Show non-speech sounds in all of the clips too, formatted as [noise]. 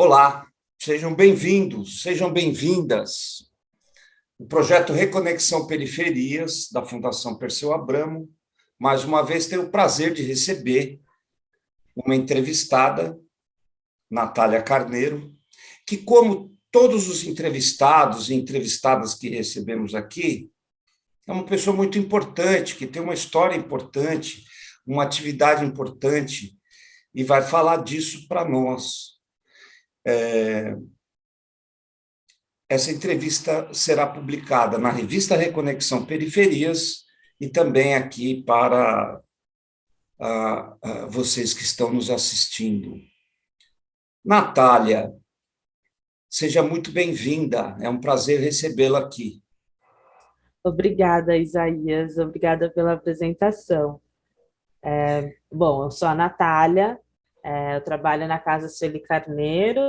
Olá, sejam bem-vindos, sejam bem-vindas. O projeto Reconexão Periferias, da Fundação Perseu Abramo, mais uma vez tenho o prazer de receber uma entrevistada, Natália Carneiro, que, como todos os entrevistados e entrevistadas que recebemos aqui, é uma pessoa muito importante, que tem uma história importante, uma atividade importante, e vai falar disso para nós. É, essa entrevista será publicada na revista Reconexão Periferias e também aqui para a, a vocês que estão nos assistindo. Natália, seja muito bem-vinda, é um prazer recebê-la aqui. Obrigada, Isaías, obrigada pela apresentação. É, bom, eu sou a Natália, é, eu trabalho na Casa Sueli Carneiro,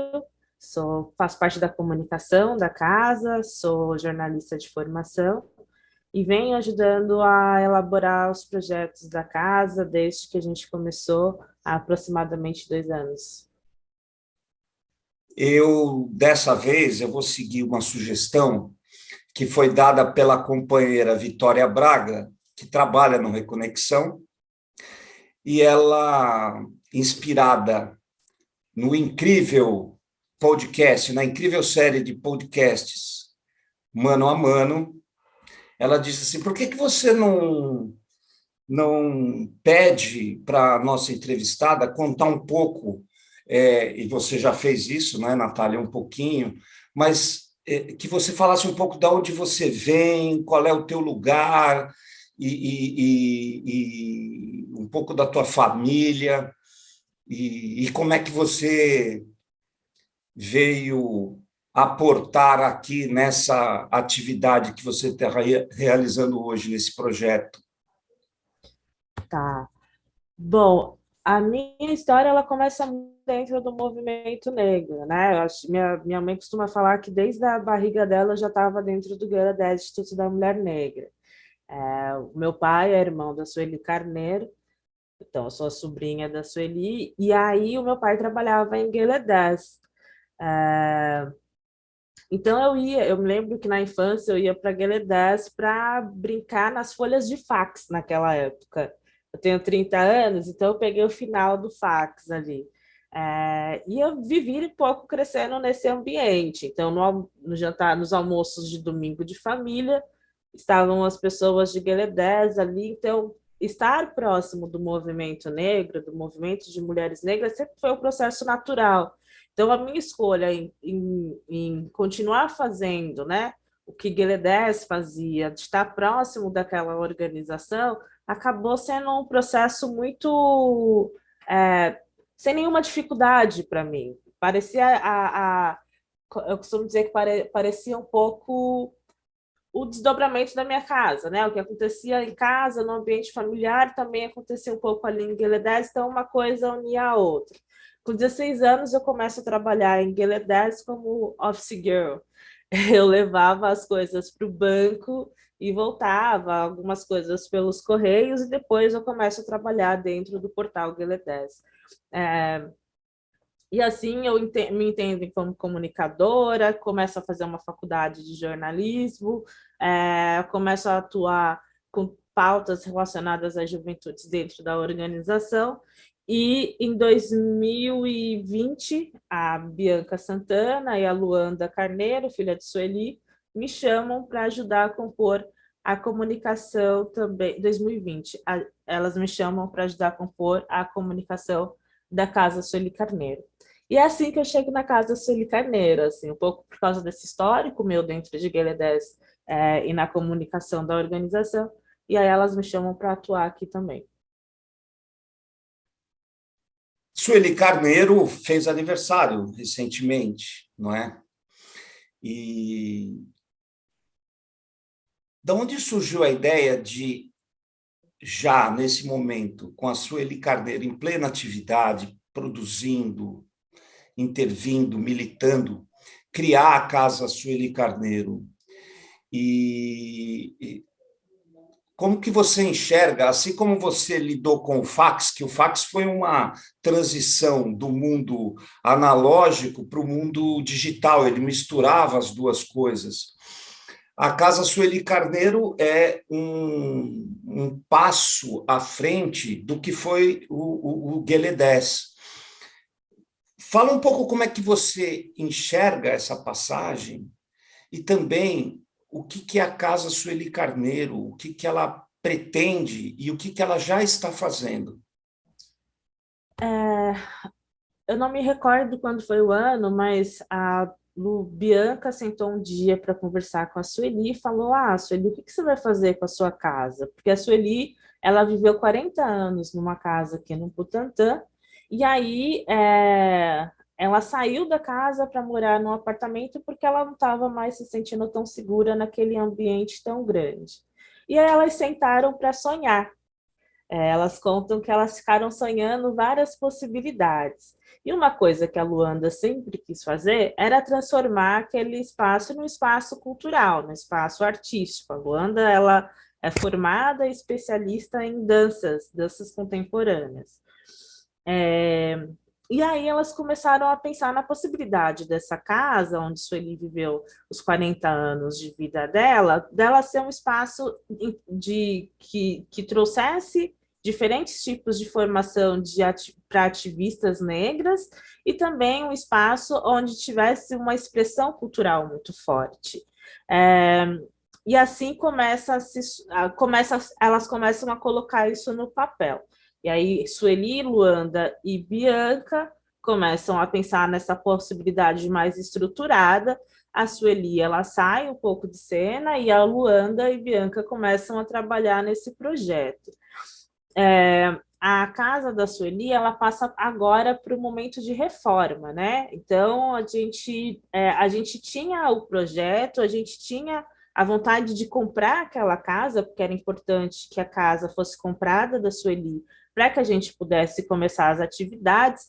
sou, faço parte da comunicação da casa, sou jornalista de formação e venho ajudando a elaborar os projetos da casa desde que a gente começou há aproximadamente dois anos. Eu, dessa vez, eu vou seguir uma sugestão que foi dada pela companheira Vitória Braga, que trabalha no Reconexão, e ela inspirada no incrível podcast, na incrível série de podcasts Mano a Mano, ela disse assim, por que, que você não, não pede para a nossa entrevistada contar um pouco, é, e você já fez isso, né, Natália, um pouquinho, mas é, que você falasse um pouco de onde você vem, qual é o teu lugar, e, e, e, e um pouco da tua família, e, e como é que você veio aportar aqui nessa atividade que você está realizando hoje, nesse projeto? Tá. Bom, a minha história ela começa dentro do movimento negro, né? Acho, minha, minha mãe costuma falar que desde a barriga dela já estava dentro do Guerra 10 Instituto da Mulher Negra. É, o meu pai é irmão da Sueli Carneiro, então, eu sou a sobrinha da Sueli, e aí o meu pai trabalhava em Gueledés. É... Então, eu ia, eu me lembro que na infância eu ia para Gueledés para brincar nas folhas de fax naquela época. Eu tenho 30 anos, então eu peguei o final do fax ali. É, e eu vivi um pouco crescendo nesse ambiente. Então, no, no, jantar, nos almoços de domingo de família, estavam as pessoas de Gueledés ali, então estar próximo do movimento negro, do movimento de mulheres negras, sempre foi um processo natural. Então, a minha escolha em, em, em continuar fazendo né, o que Gueledés fazia, de estar próximo daquela organização, acabou sendo um processo muito... É, sem nenhuma dificuldade para mim. Parecia a, a, eu costumo dizer que pare, parecia um pouco o desdobramento da minha casa, né? O que acontecia em casa, no ambiente familiar, também acontecia um pouco ali em Gueledés, então uma coisa unia a outra. Com 16 anos, eu começo a trabalhar em Gueledés como office girl. [laughs] Eu levava as coisas para o banco e voltava, algumas coisas pelos correios, e depois eu começo a trabalhar dentro do portal Gueledés. É, e assim eu me entendo como comunicadora, começo a fazer uma faculdade de jornalismo, é, começo a atuar com pautas relacionadas às juventudes dentro da organização, e em 2020, a Bianca Santana e a Luanda Carneiro, filha de Sueli, me chamam para ajudar a compor a comunicação também, 2020, a, elas me chamam para ajudar a compor a comunicação da Casa Sueli Carneiro. E é assim que eu chego na casa Sueli Carneiro, assim, um pouco por causa desse histórico meu dentro de 10 é, e na comunicação da organização, e aí elas me chamam para atuar aqui também. Sueli Carneiro fez aniversário recentemente, não é? E de onde surgiu a ideia de, já nesse momento, com a Sueli Carneiro em plena atividade, produzindo, intervindo, militando, criar a Casa Sueli Carneiro. E, e como que você enxerga, assim como você lidou com o fax, que o fax foi uma transição do mundo analógico para o mundo digital, ele misturava as duas coisas. A Casa Sueli Carneiro é um, um passo à frente do que foi o, o, o Guelé 10. Fala um pouco como é que você enxerga essa passagem e também o que, que é a Casa Sueli Carneiro, o que, que ela pretende e o que, que ela já está fazendo. É, eu não me recordo quando foi o ano, mas a Lu Bianca sentou um dia para conversar com a Sueli e falou, ah, Sueli, o que, você vai fazer com a sua casa? Porque a Sueli, ela viveu 40 anos numa casa aqui no Butantã, e aí é, ela saiu da casa para morar num apartamento porque ela não estava mais se sentindo tão segura naquele ambiente tão grande. E aí elas sentaram para sonhar. É, elas contam que elas ficaram sonhando várias possibilidades. E uma coisa que a Luanda sempre quis fazer era transformar aquele espaço num espaço cultural, num espaço artístico. A Luanda ela é formada e especialista em danças, danças contemporâneas. É, e aí elas começaram a pensar na possibilidade dessa casa, onde Sueli viveu os 40 anos de vida dela, dela ser um espaço de, que, que trouxesse diferentes tipos de formação para ativistas negras e também um espaço onde tivesse uma expressão cultural muito forte. É, e assim começa, se, começa elas começam a colocar isso no papel. E aí Sueli, Luanda e Bianca começam a pensar nessa possibilidade mais estruturada. A Sueli ela sai um pouco de cena e a Luanda e Bianca começam a trabalhar nesse projeto. É, a casa da Sueli ela passa agora para o momento de reforma, né? Então a gente é, a gente tinha o projeto, a gente tinha a vontade de comprar aquela casa, porque era importante que a casa fosse comprada da Sueli para que a gente pudesse começar as atividades,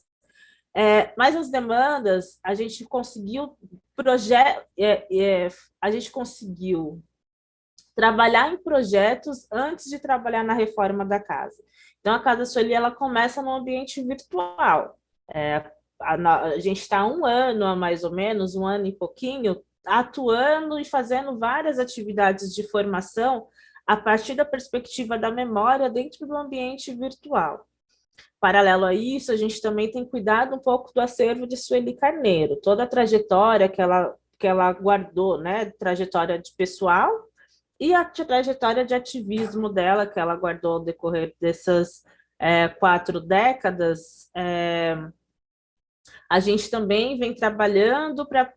é, mas as demandas, a gente conseguiu projeto, é, é, a gente conseguiu trabalhar em projetos antes de trabalhar na reforma da casa. Então, a Casa Sueli, ela começa no ambiente virtual. É, a, a, gente está um ano, a mais ou menos, um ano e pouquinho, atuando e fazendo várias atividades de formação a partir da perspectiva da memória dentro do ambiente virtual. Paralelo a isso, a gente também tem cuidado um pouco do acervo de Sueli Carneiro, toda a trajetória que ela, que ela guardou, né, trajetória de pessoal e a trajetória de ativismo dela, que ela guardou ao decorrer dessas é, quatro décadas, é, a gente também vem trabalhando para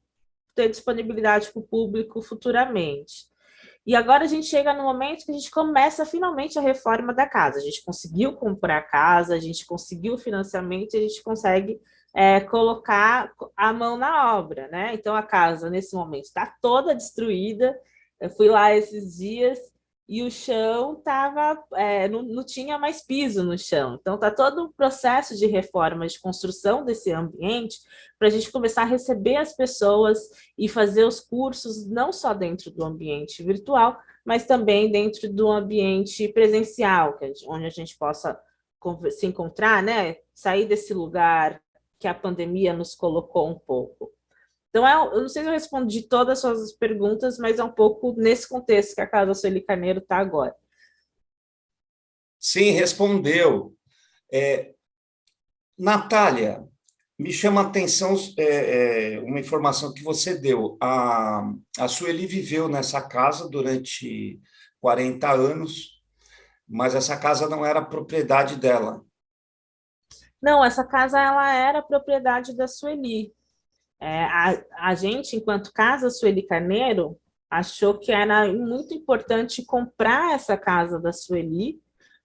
ter disponibilidade para o público futuramente. E agora a gente chega no momento que a gente começa finalmente a reforma da casa. A gente conseguiu comprar a casa, a gente conseguiu o financiamento, a gente consegue é, colocar a mão na obra, né? Então a casa, nesse momento, está toda destruída. Eu fui lá esses dias e o chão tava, é, não, não tinha mais piso no chão. Então, está todo um processo de reforma, de construção desse ambiente, para a gente começar a receber as pessoas e fazer os cursos, não só dentro do ambiente virtual, mas também dentro do ambiente presencial, onde a gente possa se encontrar, né? sair desse lugar que a pandemia nos colocou um pouco. Então, é, eu não sei se eu respondi todas as suas perguntas, mas é um pouco nesse contexto que a Casa Sueli Carneiro está agora. Sim, respondeu. É, Natália, me chama a atenção é, é, uma informação que você deu. A, a Sueli viveu nessa casa durante 40 anos, mas essa casa não era propriedade dela. Não, essa casa ela era propriedade da Sueli. É, a, a gente, enquanto Casa Sueli Carneiro, achou que era muito importante comprar essa casa da Sueli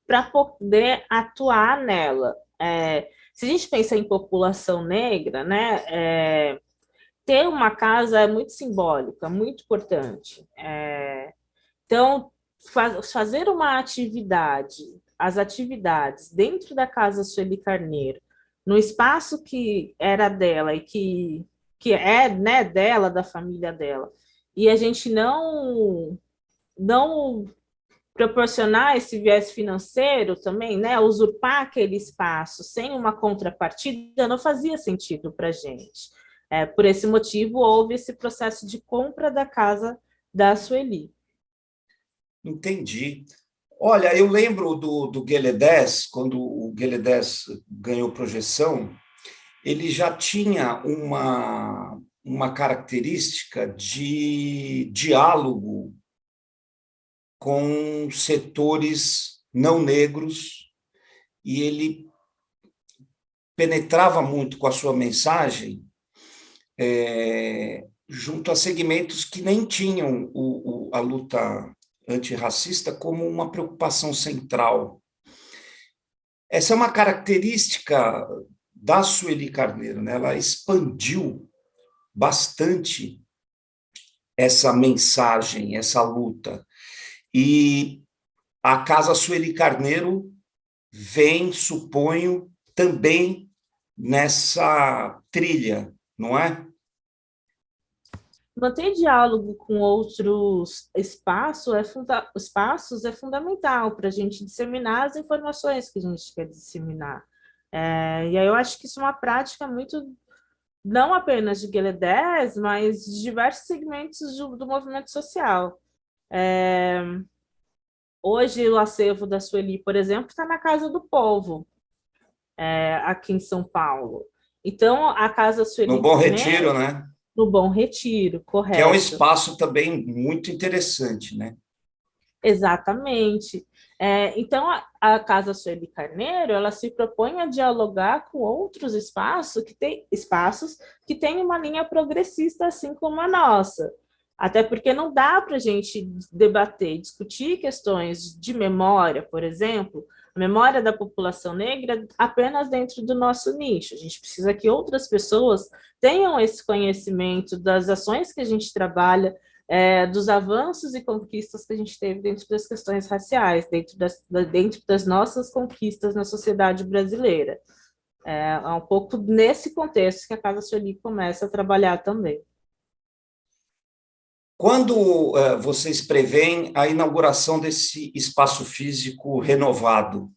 para poder atuar nela. É, se a gente pensa em população negra, né, é, ter uma casa é muito simbólica, muito importante. É, então, faz, fazer uma atividade, as atividades dentro da Casa Sueli Carneiro, no espaço que era dela e que que é né, dela, da família dela, e a gente não, não proporcionar esse viés financeiro também, né, usurpar aquele espaço sem uma contrapartida, não fazia sentido para a gente. É, por esse motivo, houve esse processo de compra da casa da Sueli. Entendi. Olha, eu lembro do, do Gueledés, quando o Gueledés ganhou projeção, ele já tinha uma, uma característica de diálogo com setores não negros e ele penetrava muito com a sua mensagem é, junto a segmentos que nem tinham o, o, a luta antirracista como uma preocupação central. Essa é uma característica da Sueli Carneiro, né? ela expandiu bastante essa mensagem, essa luta. E a Casa Sueli Carneiro vem, suponho, também nessa trilha, não é? Manter diálogo com outros é, espaços é fundamental para a gente disseminar as informações que a gente quer disseminar. É, e aí eu acho que isso é uma prática muito, não apenas de 10, mas de diversos segmentos do, do movimento social. É, hoje o acervo da Sueli, por exemplo, está na Casa do Povo, é, aqui em São Paulo. Então, a Casa Sueli... No Bom Retiro, né? No Bom Retiro, correto. Que é um espaço também muito interessante, né? Exatamente. É, então, a, a, Casa Sueli Carneiro, ela se propõe a dialogar com outros espaços que, tem, espaços que têm uma linha progressista, assim como a nossa. Até porque não dá para a gente debater, discutir questões de memória, por exemplo, a memória da população negra apenas dentro do nosso nicho. A gente precisa que outras pessoas tenham esse conhecimento das ações que a gente trabalha, é, dos avanços e conquistas que a gente teve dentro das questões raciais, dentro das, dentro das nossas conquistas na sociedade brasileira. É, é um pouco nesse contexto que a Casa Sueli começa a trabalhar também. Quando uh, vocês preveem a inauguração desse espaço físico renovado?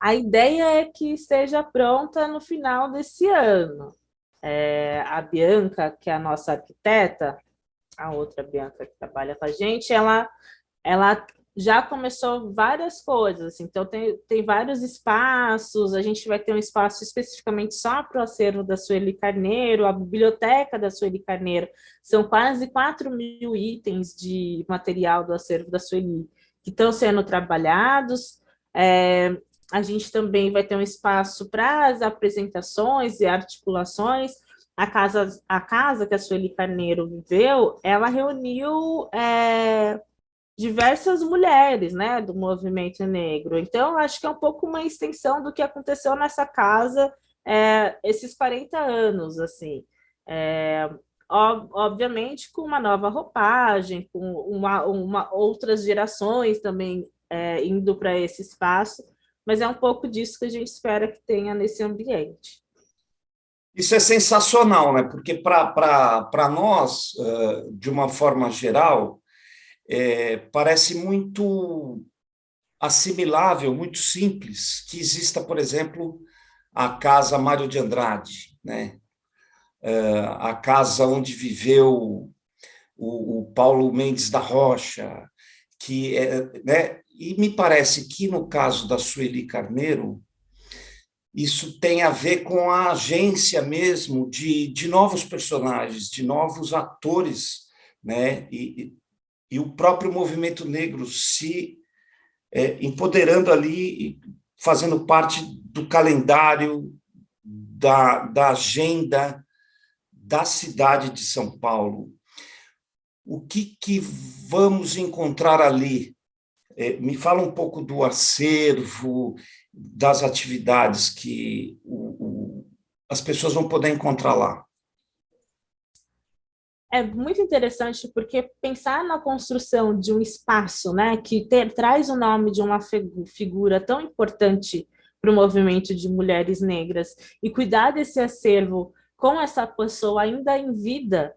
A ideia é que esteja pronta no final desse ano. É, a Bianca, que é a nossa arquiteta, a outra Bianca que trabalha com a gente, ela, ela já começou várias coisas, assim, então tem, tem vários espaços, a gente vai ter um espaço especificamente só para o acervo da Sueli Carneiro, a biblioteca da Sueli Carneiro, são quase 4 mil itens de material do acervo da Sueli que estão sendo trabalhados, é, a gente também vai ter um espaço para as apresentações e articulações, a casa, a casa que a Sueli Carneiro viveu, ela reuniu... É, diversas mulheres né, do movimento negro. Então, acho que é um pouco uma extensão do que aconteceu nessa casa é, esses 40 anos, assim. É, obviamente com uma nova roupagem, com uma, uma outras gerações também é, indo para esse espaço, mas é um pouco disso que a gente espera que tenha nesse ambiente. Isso é sensacional, né? porque para nós, de uma forma geral, é, parece muito assimilável, muito simples, que exista, por exemplo, a casa Mário de Andrade, né? É, a casa onde viveu o, o, Paulo Mendes da Rocha, que é, né? e me parece que no caso da Sueli Carneiro, isso tem a ver com a agência mesmo de, de novos personagens, de novos atores, né? E, e o próprio movimento negro se é, empoderando ali, fazendo parte do calendário, da, da agenda da cidade de São Paulo. O que, que vamos encontrar ali? É, me fala um pouco do acervo, das atividades que o, o, as pessoas vão poder encontrar lá. É muito interessante porque pensar na construção de um espaço né, que ter, traz o nome de uma figura tão importante para o movimento de mulheres negras e cuidar desse acervo com essa pessoa ainda em vida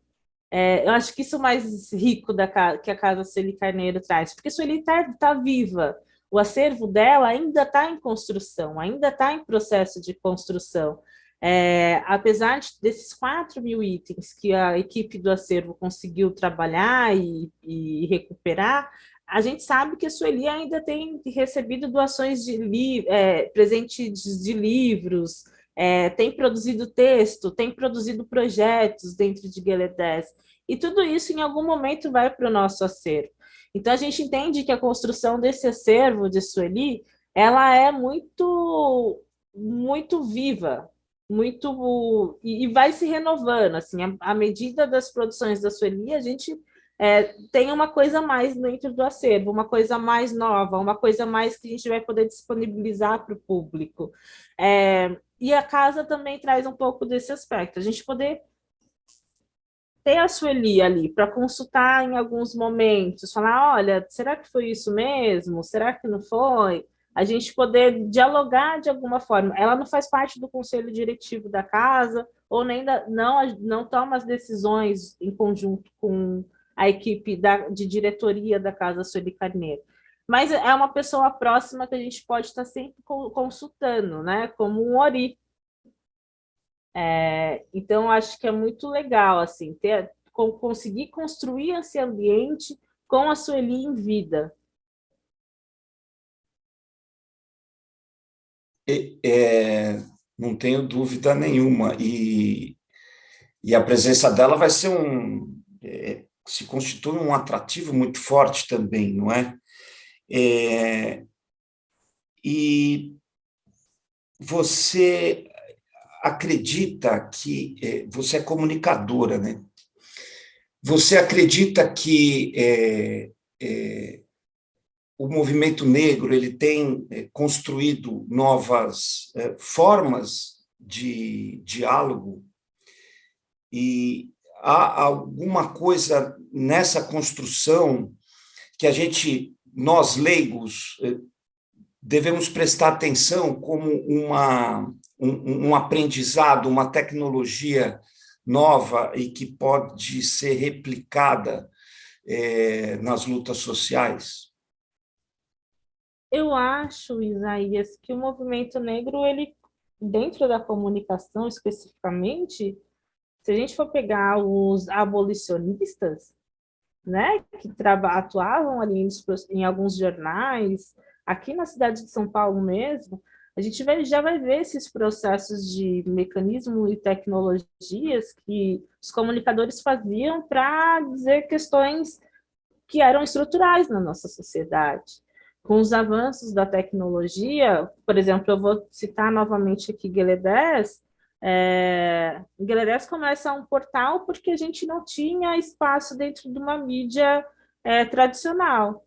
É, eu acho que isso é o mais rico da, que a Casa Sueli Carneiro traz, porque Sueli está tá viva, o acervo dela ainda está em construção, ainda está em processo de construção. É, apesar de, desses 4 mil itens que a equipe do acervo conseguiu trabalhar e, e recuperar, a gente sabe que a Sueli ainda tem recebido doações de li, é, presentes de livros, é, tem produzido texto, tem produzido projetos dentro de 10, e tudo isso em algum momento vai para o nosso acervo. Então a gente entende que a construção desse acervo de Sueli, ela é muito, muito viva, muito e, vai se renovando, assim, à medida das produções da Sueli, a gente é, tem uma coisa mais dentro do acervo, uma coisa mais nova, uma coisa mais que a gente vai poder disponibilizar para o público. É, e a casa também traz um pouco desse aspecto, a gente poder ter a Sueli ali para consultar em alguns momentos, falar, olha, será que foi isso mesmo? Será que não foi? A gente poder dialogar de alguma forma. Ela não faz parte do conselho diretivo da casa, ou nem da, não, não toma as decisões em conjunto com a equipe da, de diretoria da Casa Sueli Carneiro. Mas é uma pessoa próxima que a gente pode estar sempre consultando, né? como um Ori. É, então, acho que é muito legal assim, ter, conseguir construir esse ambiente com a Sueli em vida. É, não tenho dúvida nenhuma. E, e a presença dela vai ser um... É, se constitui um atrativo muito forte também, não é? é e você acredita que... É, você é comunicadora, né? Você acredita que é, é, o movimento negro ele tem é, construído novas é, formas de diálogo e há alguma coisa nessa construção que a gente, nós leigos, é, devemos prestar atenção como uma, um, um aprendizado, uma tecnologia nova e que pode ser replicada é, nas lutas sociais? Eu acho, Isaías, que o movimento negro, ele, dentro da comunicação especificamente, se a gente for pegar os abolicionistas, né, que atuavam ali em, alguns jornais, aqui na cidade de São Paulo mesmo, a gente vai, já vai ver esses processos de mecanismo e tecnologias que os comunicadores faziam para dizer questões que eram estruturais na nossa sociedade. Com os avanços da tecnologia, por exemplo, eu vou citar novamente aqui Gueledés, é, Gueledés começa um portal porque a gente não tinha espaço dentro de uma mídia é, tradicional.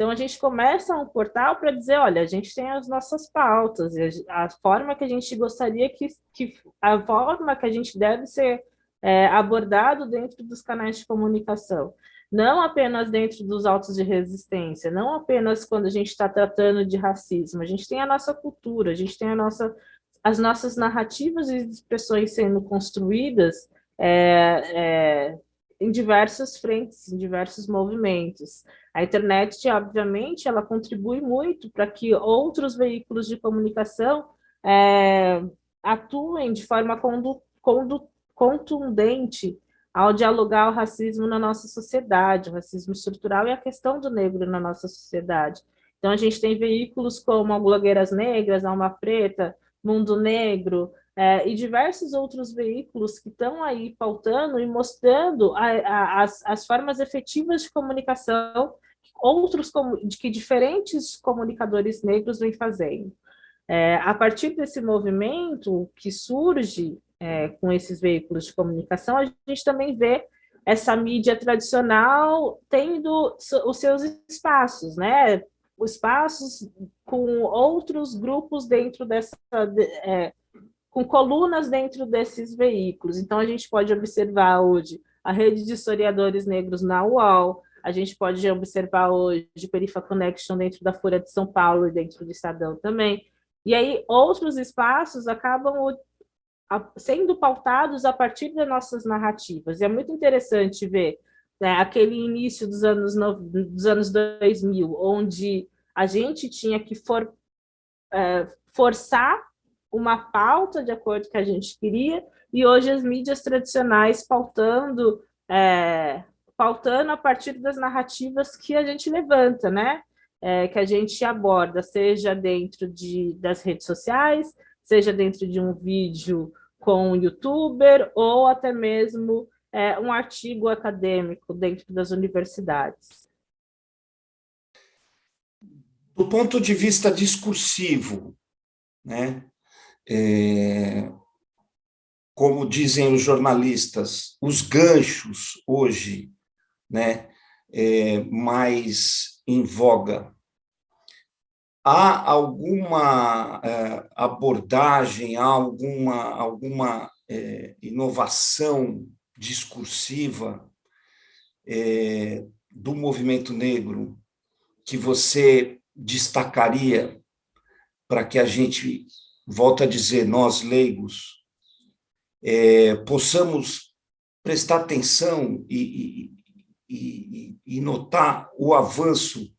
Então, a gente começa um portal para dizer, olha, a gente tem as nossas pautas, a, forma que a gente gostaria que, que, a forma que a gente deve ser é, abordado dentro dos canais de comunicação. Não apenas dentro dos autos de resistência, não apenas quando a gente está tratando de racismo, a gente tem a nossa cultura, a gente tem a nossa, as nossas narrativas e expressões sendo construídas é, é, em diversas frentes, em diversos movimentos. A internet, obviamente, ela contribui muito para que outros veículos de comunicação é, atuem de forma condu, condu, contundente ao dialogar o racismo na nossa sociedade, o racismo estrutural e a questão do negro na nossa sociedade. Então, a gente tem veículos como Blogueiras Negras, Alma Preta, Mundo Negro, é, e diversos outros veículos que estão aí pautando e mostrando a, a, as, as formas efetivas de comunicação outros que diferentes comunicadores negros vêm fazendo. É, a partir desse movimento que surge é, com esses veículos de comunicação, a gente também vê essa mídia tradicional tendo os seus espaços, né? Espaços com outros grupos dentro dessa, é, com colunas dentro desses veículos. Então, a gente pode observar hoje a rede de historiadores negros na UOL, a gente pode observar hoje Perifa Connection dentro da Folha de São Paulo e dentro do Estadão também. E aí, outros espaços acabam sendo pautados a partir das nossas narrativas. E é muito interessante ver né, aquele início dos anos, dos anos 2000, onde a gente tinha que for, é, forçar uma pauta de acordo com o que a gente queria, e hoje as mídias tradicionais pautando, é, pautando a partir das narrativas que a gente levanta, né? É, que a gente aborda, seja dentro de, das redes sociais, seja dentro de um vídeo com um youtuber, ou até mesmo é, um artigo acadêmico dentro das universidades. Do ponto de vista discursivo, né, é, como dizem os jornalistas, os ganchos hoje né, é, mais em voga. Há alguma é, abordagem, há alguma, alguma é, inovação discursiva é, do movimento negro que você destacaria para que a gente, volta a dizer, nós leigos, é, possamos prestar atenção e, e, e, notar o avanço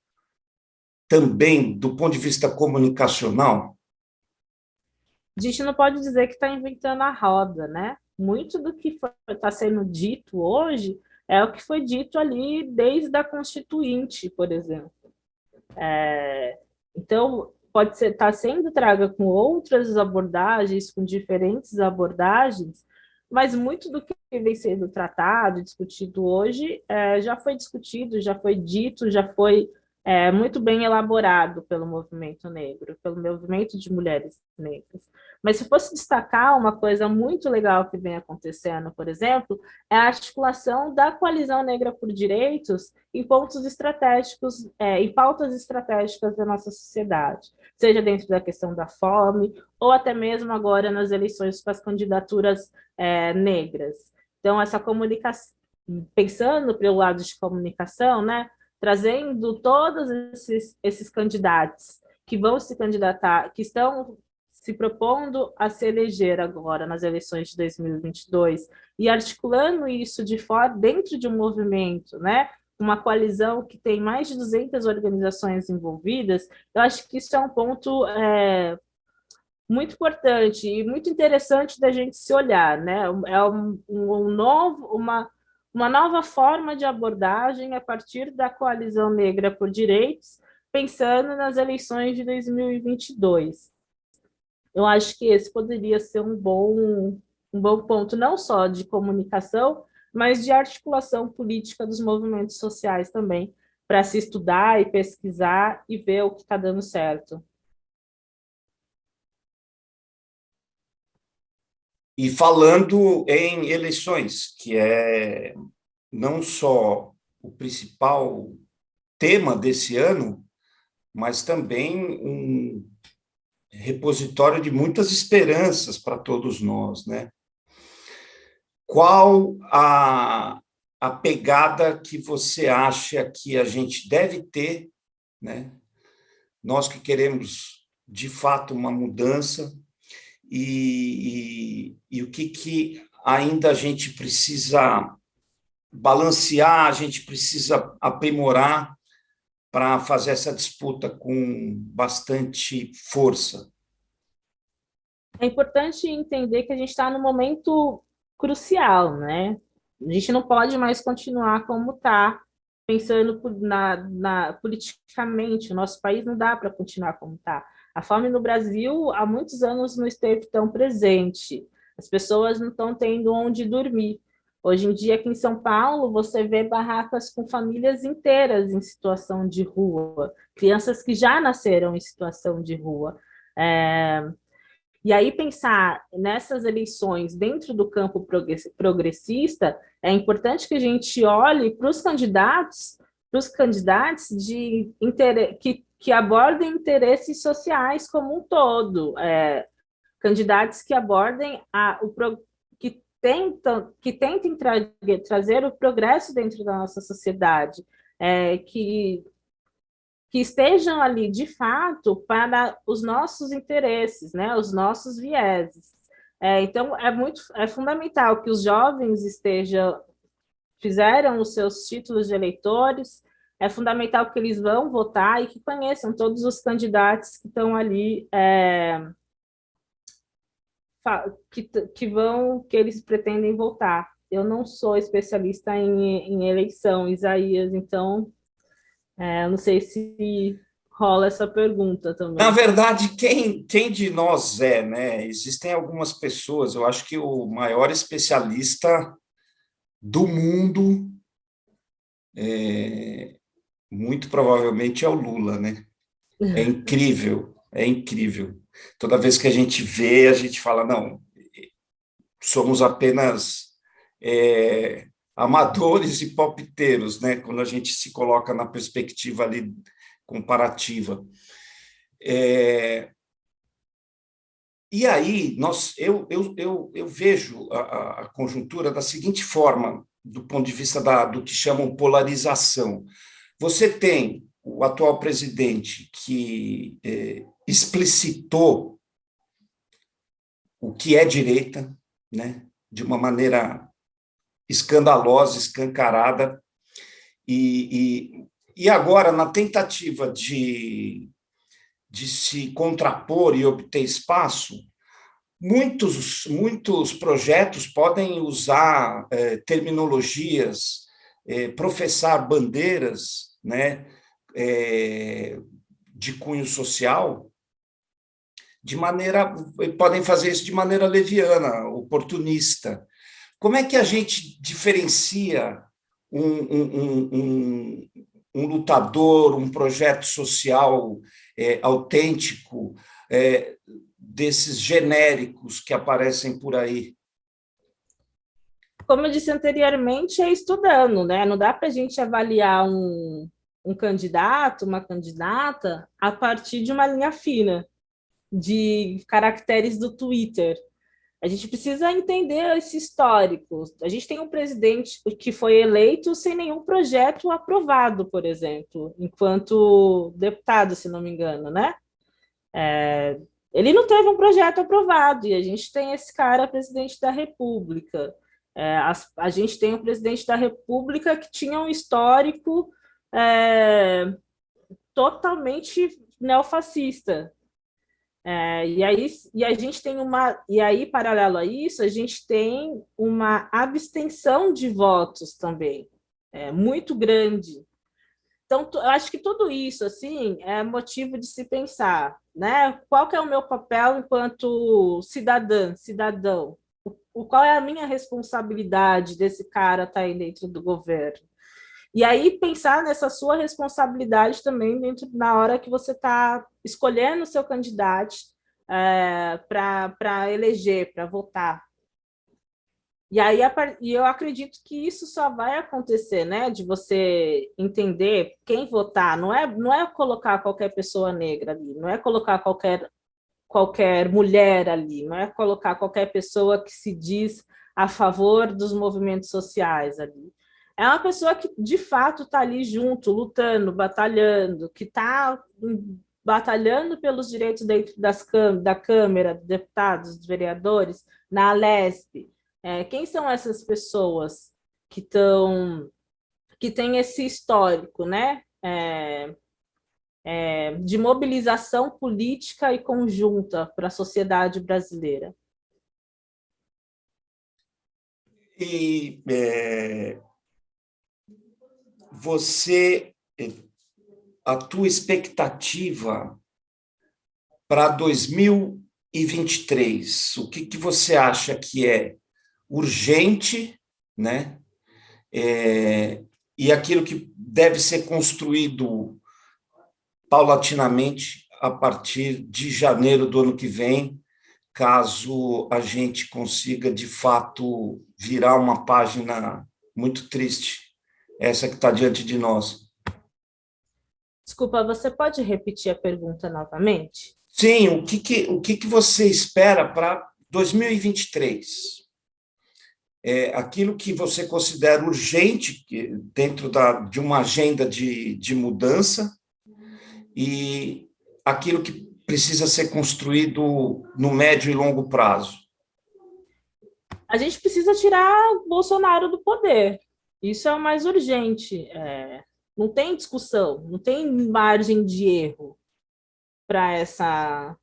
também do ponto de vista comunicacional? A gente não pode dizer que está inventando a roda, né? muito do que está sendo dito hoje é o que foi dito ali desde a Constituinte, por exemplo. É, então, pode estar tá sendo traga com outras abordagens, com diferentes abordagens, mas muito do que vem sendo tratado, discutido hoje, é, já foi discutido, já foi dito, já foi é, muito bem elaborado pelo movimento negro, pelo movimento de mulheres negras. Mas se fosse destacar uma coisa muito legal que vem acontecendo, por exemplo, é a articulação da coalizão negra por direitos em pontos estratégicos, é, em pautas estratégicas da nossa sociedade, seja dentro da questão da fome, ou até mesmo agora nas eleições com as candidaturas é, negras. Então, essa comunicação, pensando pelo lado de comunicação, né, trazendo todos esses, esses candidatos que vão se candidatar, que estão se propondo a se eleger agora nas eleições de 2022 e articulando isso de fora, dentro de um movimento, né? uma coalizão que tem mais de 200 organizações envolvidas, eu acho que isso é um ponto é, muito importante e muito interessante da gente se olhar, né? É um, um novo, uma, uma nova forma de abordagem a partir da coalizão negra por direitos, pensando nas eleições de 2022 eu acho que esse poderia ser um bom, um bom ponto, não só de comunicação, mas de articulação política dos movimentos sociais também, para se estudar e pesquisar e ver o que está dando certo. E falando em eleições, que é não só o principal tema desse ano, mas também um repositório de muitas esperanças para todos nós, né? Qual a, a pegada que você acha que a gente deve ter, né? Nós que queremos, de fato, uma mudança, e, e, e o que, que ainda a gente precisa balancear, a gente precisa aprimorar para fazer essa disputa com bastante força? É importante entender que a gente está num momento crucial, né? A gente não pode mais continuar como está, pensando na, na, politicamente, o nosso país não dá para continuar como está. A fome no Brasil há muitos anos não esteve tão presente, as pessoas não estão tendo onde dormir. Hoje em dia, aqui em São Paulo, você vê barracas com famílias inteiras em situação de rua, crianças que já nasceram em situação de rua. É... E aí, pensar nessas eleições dentro do campo progressista, é importante que a gente olhe para os candidatos, para os candidatos de que, que abordem interesses sociais como um todo, é... candidatos que abordem a, o, tentam, que tentem tra trazer o progresso dentro da nossa sociedade, é, que, que estejam ali, de fato, para os nossos interesses, né, os nossos vieses. É, então, é muito é fundamental que os jovens estejam, fizeram os seus títulos de eleitores, é fundamental que eles vão votar e que conheçam todos os candidatos que estão ali, é, que, que vão, que eles pretendem votar. Eu não sou especialista em, em eleição, Isaías, então é, não sei se rola essa pergunta também. Na verdade, quem, quem de nós é, né? Existem algumas pessoas, eu acho que o maior especialista do mundo é, muito provavelmente é o Lula, né? É incrível, é incrível. Toda vez que a gente vê, a gente fala, não, somos apenas é, amadores e palpiteiros, né? Quando a gente se coloca na perspectiva ali comparativa. É, e aí, nós, eu, eu, eu, eu vejo a, a, conjuntura da seguinte forma, do ponto de vista da, do que chamam polarização. Você tem o atual presidente que é, explicitou o que é direita, né, de uma maneira escandalosa, escancarada, e, e, e agora, na tentativa de, de se contrapor e obter espaço, muitos, muitos projetos podem usar é, terminologias, é, professar bandeiras né, é, de cunho social, de maneira, podem fazer isso de maneira leviana, oportunista. Como é que a gente diferencia um, um, um, um lutador, um projeto social é, autêntico é, desses genéricos que aparecem por aí? Como eu disse anteriormente, é estudando, né? Não dá para a gente avaliar um, um candidato, uma candidata, a partir de uma linha fina de caracteres do Twitter. A gente precisa entender esse histórico. A gente tem um presidente que foi eleito sem nenhum projeto aprovado, por exemplo, enquanto deputado, se não me engano, né? É, ele não teve um projeto aprovado, e a gente tem esse cara presidente da República. É, a, a, gente tem um presidente da República que tinha um histórico é, totalmente neofascista. É, e, aí, e a gente tem uma, e aí, paralelo a isso, a gente tem uma abstenção de votos também, é, muito grande. Então, eu acho que tudo isso, assim, é motivo de se pensar, né? Qual é o meu papel enquanto cidadã, cidadão? O, qual é a minha responsabilidade desse cara estar tá aí dentro do governo? E aí pensar nessa sua responsabilidade também dentro na hora que você está escolhendo o seu candidato é, para eleger, para votar. E aí e eu acredito que isso só vai acontecer, né? De você entender quem votar. Não é, não é colocar qualquer pessoa negra ali, não é colocar qualquer qualquer mulher ali, não é colocar qualquer pessoa que se diz a favor dos movimentos sociais ali. É uma pessoa que, de fato, está ali junto, lutando, batalhando, que está batalhando pelos direitos dentro das, da Câmara, deputados, vereadores, na Alesp. É, quem são essas pessoas que estão que têm esse histórico, né? É, é, de mobilização política e conjunta para a sociedade brasileira? E é, você, a tua expectativa para 2023, o que, que você acha que é urgente, né? É, e aquilo que deve ser construído paulatinamente a partir de janeiro do ano que vem, caso a gente consiga, de fato, virar uma página muito triste, essa que está diante de nós. Desculpa, você pode repetir a pergunta novamente? Sim, o que, que, o que, que você espera para 2023? É, aquilo que você considera urgente dentro da, de uma agenda de, de mudança, e aquilo que precisa ser construído no médio e longo prazo. a gente precisa tirar Bolsonaro do poder. Isso é o mais urgente. É, não tem discussão, não tem margem de erro para essa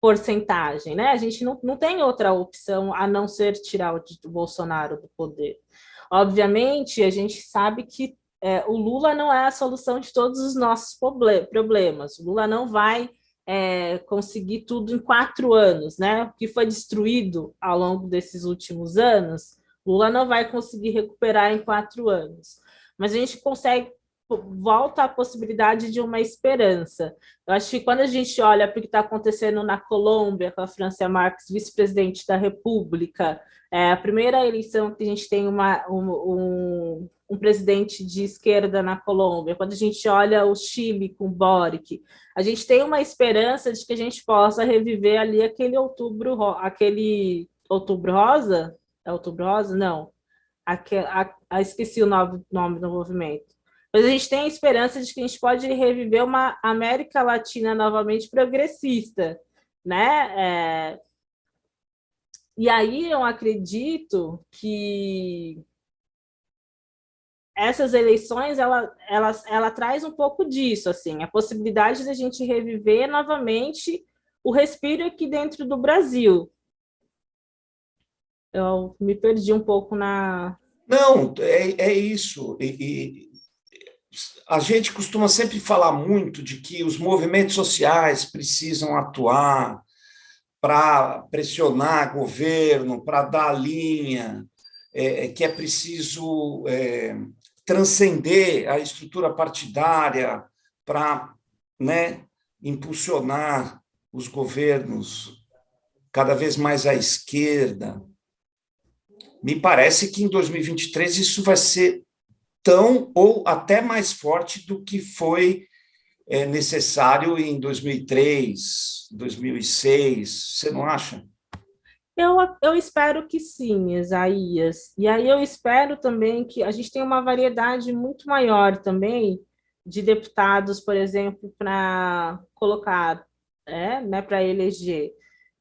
porcentagem, né? A gente não, não tem outra opção a não ser tirar o, Bolsonaro do poder. Obviamente, a gente sabe que é, o Lula não é a solução de todos os nossos problemas. O Lula não vai é, conseguir tudo em quatro anos, né? O que foi destruído ao longo desses últimos anos, Lula não vai conseguir recuperar em quatro anos. Mas a gente consegue volta a possibilidade de uma esperança. Eu acho que quando a gente olha para o que está acontecendo na Colômbia, com a Francia Marques, vice-presidente da República, é a primeira eleição que a gente tem uma, um, um, um, presidente de esquerda na Colômbia, quando a gente olha o Chile com Boric, a gente tem uma esperança de que a gente possa reviver ali aquele outubro, aquele outubro rosa? É outubro rosa? Não. Aquele, a, a, esqueci o nome, nome do movimento mas a gente tem a esperança de que a gente pode reviver uma América Latina novamente progressista, né? É... E aí eu acredito que essas eleições, ela, ela, ela traz um pouco disso, assim, a possibilidade de a gente reviver novamente o respiro aqui dentro do Brasil. Eu me perdi um pouco na... Não, é, é isso. E, a gente costuma sempre falar muito de que os movimentos sociais precisam atuar para pressionar governo, para dar linha, é, é, que é preciso é, transcender a estrutura partidária para né, impulsionar os governos cada vez mais à esquerda. Me parece que em 2023 isso vai ser tão ou até mais forte do que foi é, necessário em 2003, 2006, você não acha? Eu, eu espero que sim, Isaías. E aí eu espero também que a gente tenha uma variedade muito maior também de deputados, por exemplo, para colocar, é, né, para eleger.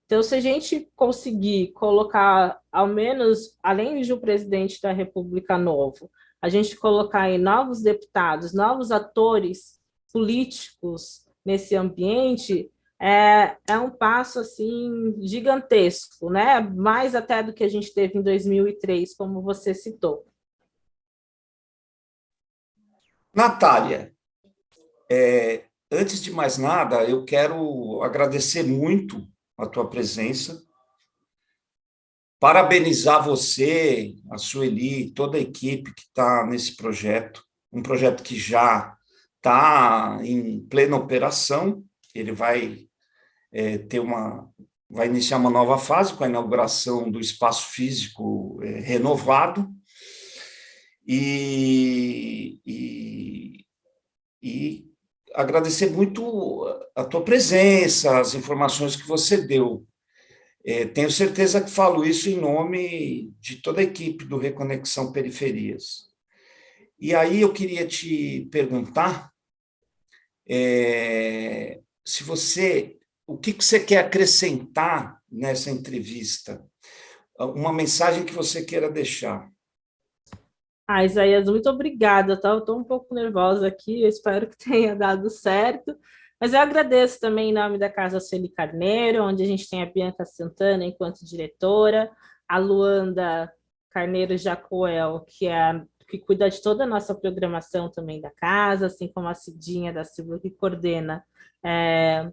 Então, se a gente conseguir colocar, ao menos, além de um presidente da República novo, a gente colocar aí novos deputados, novos atores políticos nesse ambiente, é, é um passo assim gigantesco, né? mais até do que a gente teve em 2003, como você citou. Natália, é, antes de mais nada, eu quero agradecer muito a tua presença, parabenizar você, a Sueli, toda a equipe que está nesse projeto, um projeto que já está em plena operação, ele vai é, ter uma vai iniciar uma nova fase com a inauguração do espaço físico é, renovado e, e, e agradecer muito a tua presença, as informações que você deu. É, tenho certeza que falo isso em nome de toda a equipe do Reconexão Periferias. E aí eu queria te perguntar é, se você, o que você quer acrescentar nessa entrevista? Uma mensagem que você queira deixar. Ah, Isaías, muito obrigada. Tá? Eu estou um pouco nervosa aqui, eu espero que [laughs] tenha dado certo. Mas eu agradeço também em nome da Casa Celi Carneiro, onde a gente tem a Bianca Santana enquanto diretora, a Luanda Carneiro Jacoel, que é que cuida de toda a nossa programação também da casa, assim como a Cidinha da Silva, que coordena é,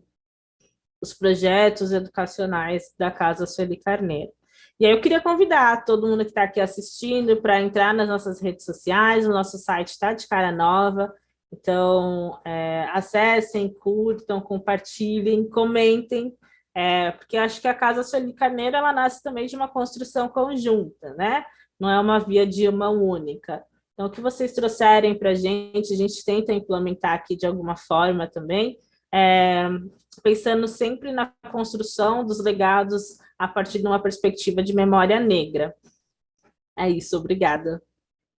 os projetos educacionais da Casa Sueli Carneiro. E aí eu queria convidar todo mundo que está aqui assistindo para entrar nas nossas redes sociais, o nosso site está de cara nova, então, é, acessem, curtam, compartilhem, comentem, é, porque acho que a Casa Sueli Carneiro, ela nasce também de uma construção conjunta, né? Não é uma via de uma única. Então, o que vocês trouxerem para a gente, a gente tenta implementar aqui de alguma forma também, é, pensando sempre na construção dos legados a partir de uma perspectiva de memória negra. É isso, obrigada.